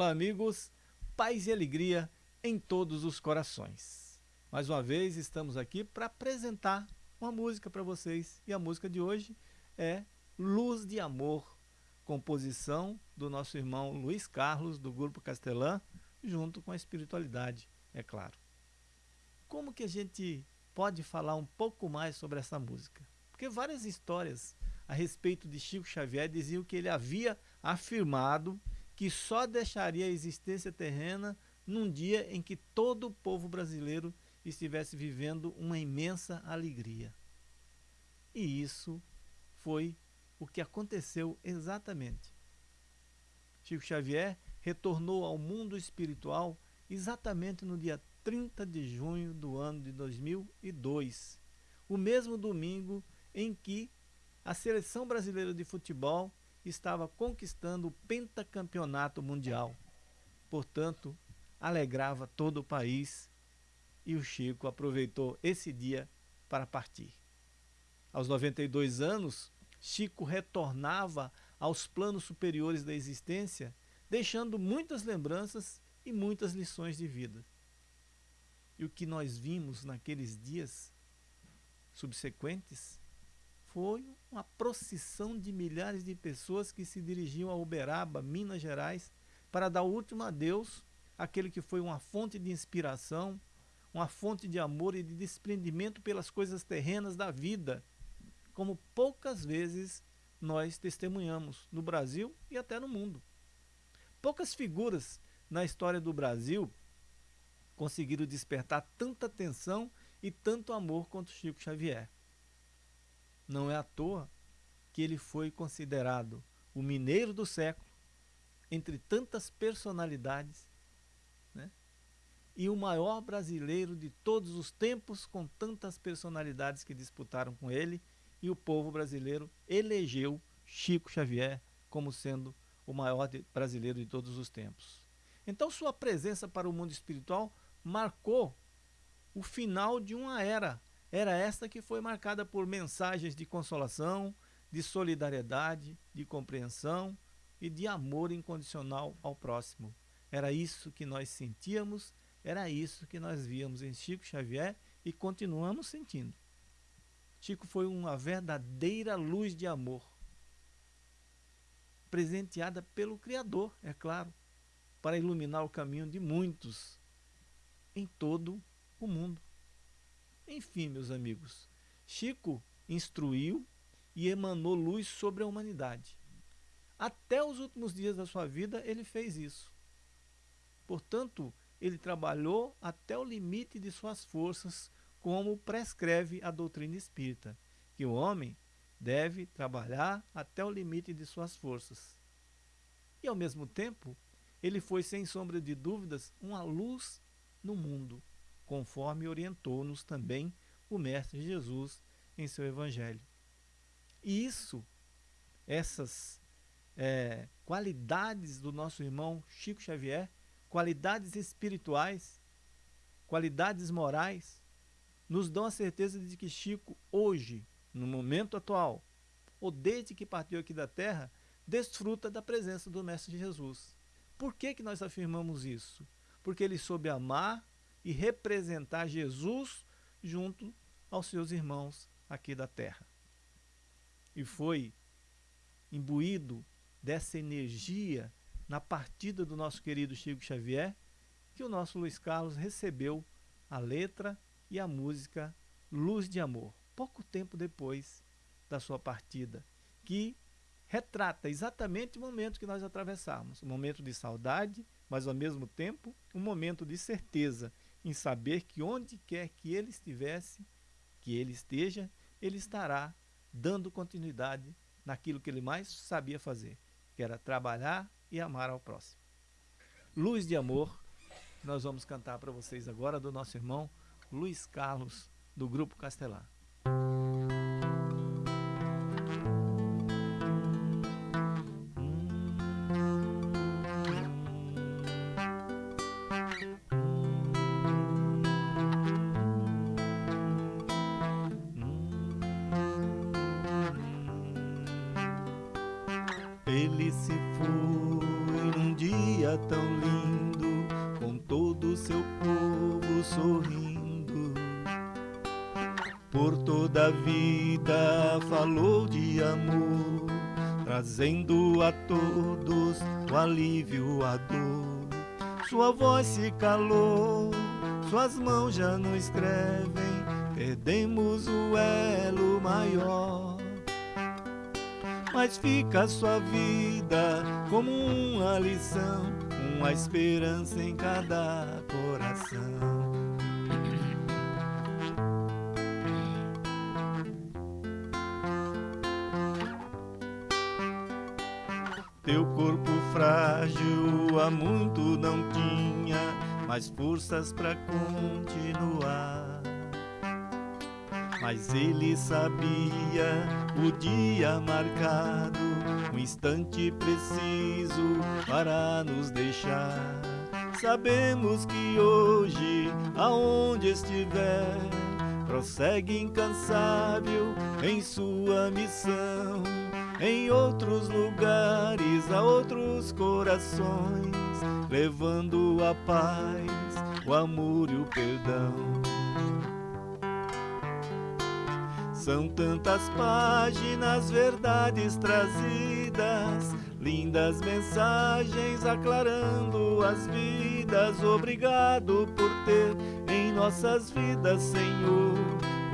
Olá, amigos. Paz e alegria em todos os corações. Mais uma vez estamos aqui para apresentar uma música para vocês. E a música de hoje é Luz de Amor, composição do nosso irmão Luiz Carlos, do Grupo Castelã, junto com a espiritualidade, é claro. Como que a gente pode falar um pouco mais sobre essa música? Porque várias histórias a respeito de Chico Xavier diziam que ele havia afirmado que só deixaria a existência terrena num dia em que todo o povo brasileiro estivesse vivendo uma imensa alegria. E isso foi o que aconteceu exatamente. Chico Xavier retornou ao mundo espiritual exatamente no dia 30 de junho do ano de 2002, o mesmo domingo em que a seleção brasileira de futebol estava conquistando o pentacampeonato mundial. Portanto, alegrava todo o país e o Chico aproveitou esse dia para partir. Aos 92 anos, Chico retornava aos planos superiores da existência, deixando muitas lembranças e muitas lições de vida. E o que nós vimos naqueles dias subsequentes foi uma procissão de milhares de pessoas que se dirigiam a Uberaba, Minas Gerais, para dar o último adeus àquele que foi uma fonte de inspiração, uma fonte de amor e de desprendimento pelas coisas terrenas da vida, como poucas vezes nós testemunhamos no Brasil e até no mundo. Poucas figuras na história do Brasil conseguiram despertar tanta atenção e tanto amor quanto Chico Xavier. Não é à toa que ele foi considerado o mineiro do século, entre tantas personalidades, né? e o maior brasileiro de todos os tempos, com tantas personalidades que disputaram com ele, e o povo brasileiro elegeu Chico Xavier como sendo o maior de, brasileiro de todos os tempos. Então sua presença para o mundo espiritual marcou o final de uma era era esta que foi marcada por mensagens de consolação, de solidariedade, de compreensão e de amor incondicional ao próximo. Era isso que nós sentíamos, era isso que nós víamos em Chico Xavier e continuamos sentindo. Chico foi uma verdadeira luz de amor, presenteada pelo Criador, é claro, para iluminar o caminho de muitos em todo o mundo. Enfim, meus amigos, Chico instruiu e emanou luz sobre a humanidade. Até os últimos dias da sua vida ele fez isso. Portanto, ele trabalhou até o limite de suas forças, como prescreve a doutrina espírita, que o homem deve trabalhar até o limite de suas forças. E ao mesmo tempo, ele foi sem sombra de dúvidas uma luz no mundo conforme orientou-nos também o Mestre Jesus em seu Evangelho. E isso, essas é, qualidades do nosso irmão Chico Xavier, qualidades espirituais, qualidades morais, nos dão a certeza de que Chico, hoje, no momento atual, ou desde que partiu aqui da terra, desfruta da presença do Mestre Jesus. Por que, que nós afirmamos isso? Porque ele soube amar e representar Jesus junto aos seus irmãos aqui da terra. E foi imbuído dessa energia na partida do nosso querido Chico Xavier que o nosso Luiz Carlos recebeu a letra e a música Luz de Amor, pouco tempo depois da sua partida, que retrata exatamente o momento que nós atravessamos, um momento de saudade, mas ao mesmo tempo um momento de certeza em saber que onde quer que ele estivesse, que ele esteja, ele estará dando continuidade naquilo que ele mais sabia fazer, que era trabalhar e amar ao próximo. Luz de Amor, nós vamos cantar para vocês agora do nosso irmão Luiz Carlos, do Grupo Castelar. Ele se foi num dia tão lindo, com todo o seu povo sorrindo. Por toda a vida falou de amor, trazendo a todos o alívio, a dor. Sua voz se calou, suas mãos já não escrevem, perdemos o elo maior mas fica a sua vida como uma lição, uma esperança em cada coração. Teu corpo frágil há muito não tinha mais forças para continuar mas ele sabia o dia marcado, o instante preciso para nos deixar. Sabemos que hoje, aonde estiver, prossegue incansável em sua missão. Em outros lugares, a outros corações, levando a paz, o amor e o perdão. São tantas páginas, verdades trazidas, lindas mensagens aclarando as vidas. Obrigado por ter em nossas vidas, Senhor,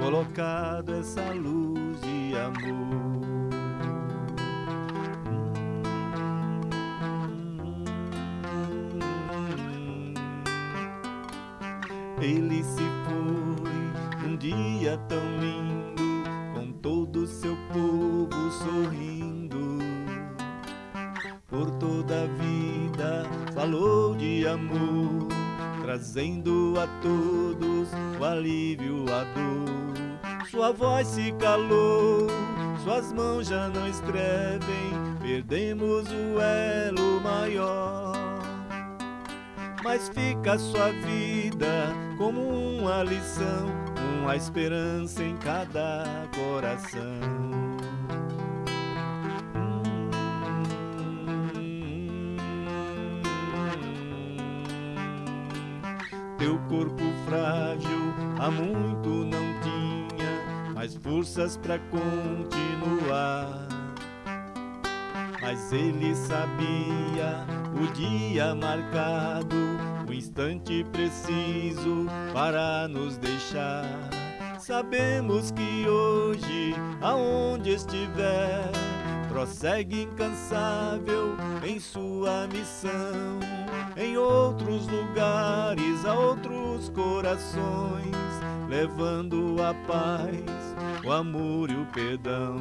colocado essa luz de amor. Ele se foi um dia tão lindo seu povo sorrindo. Por toda a vida falou de amor, trazendo a todos o alívio, a dor. Sua voz se calou, suas mãos já não escrevem, perdemos o elo maior. Mas fica sua vida como uma lição a esperança em cada coração. Teu corpo frágil há muito não tinha mais forças para continuar. Mas ele sabia o dia marcado, instante preciso para nos deixar. Sabemos que hoje, aonde estiver, prossegue incansável em sua missão. Em outros lugares, a outros corações, levando a paz, o amor e o perdão.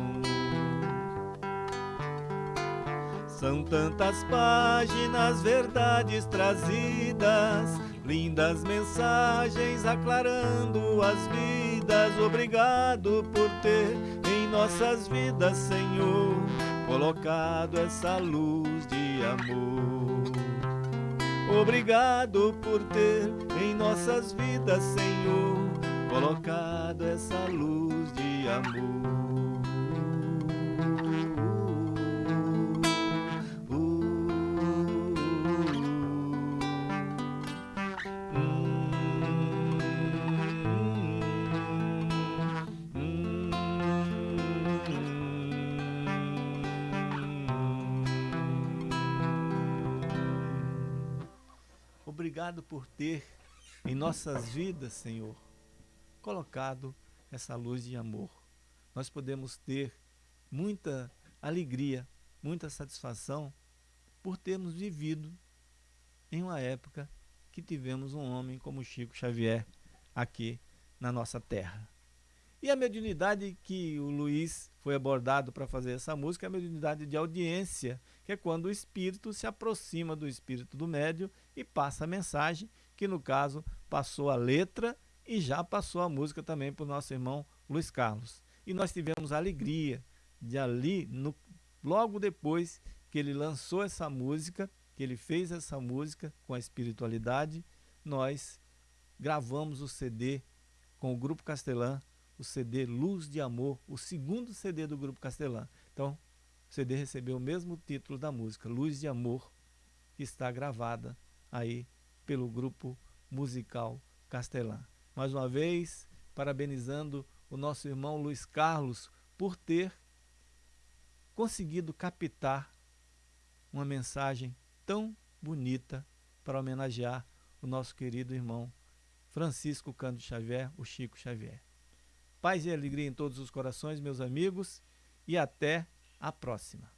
São tantas páginas, verdades trazidas, lindas mensagens aclarando as vidas obrigado por ter em nossas vidas, Senhor, colocado essa luz de amor. Obrigado por ter em nossas vidas, Senhor, colocado essa luz de amor. Obrigado por ter em nossas vidas, Senhor, colocado essa luz de amor. Nós podemos ter muita alegria, muita satisfação por termos vivido em uma época que tivemos um homem como Chico Xavier aqui na nossa terra. E a mediunidade que o Luiz foi abordado para fazer essa música é a mediunidade de audiência, que é quando o espírito se aproxima do espírito do médio e passa a mensagem, que no caso passou a letra e já passou a música também para o nosso irmão Luiz Carlos. E nós tivemos a alegria de ali, no, logo depois que ele lançou essa música, que ele fez essa música com a espiritualidade, nós gravamos o CD com o Grupo Castelã o CD Luz de Amor, o segundo CD do Grupo Castelã. Então, o CD recebeu o mesmo título da música, Luz de Amor. que está gravada aí pelo grupo musical Castelã. Mais uma vez, parabenizando o nosso irmão Luiz Carlos por ter conseguido captar uma mensagem tão bonita para homenagear o nosso querido irmão Francisco Cândido Xavier, o Chico Xavier. Paz e alegria em todos os corações, meus amigos, e até a próxima.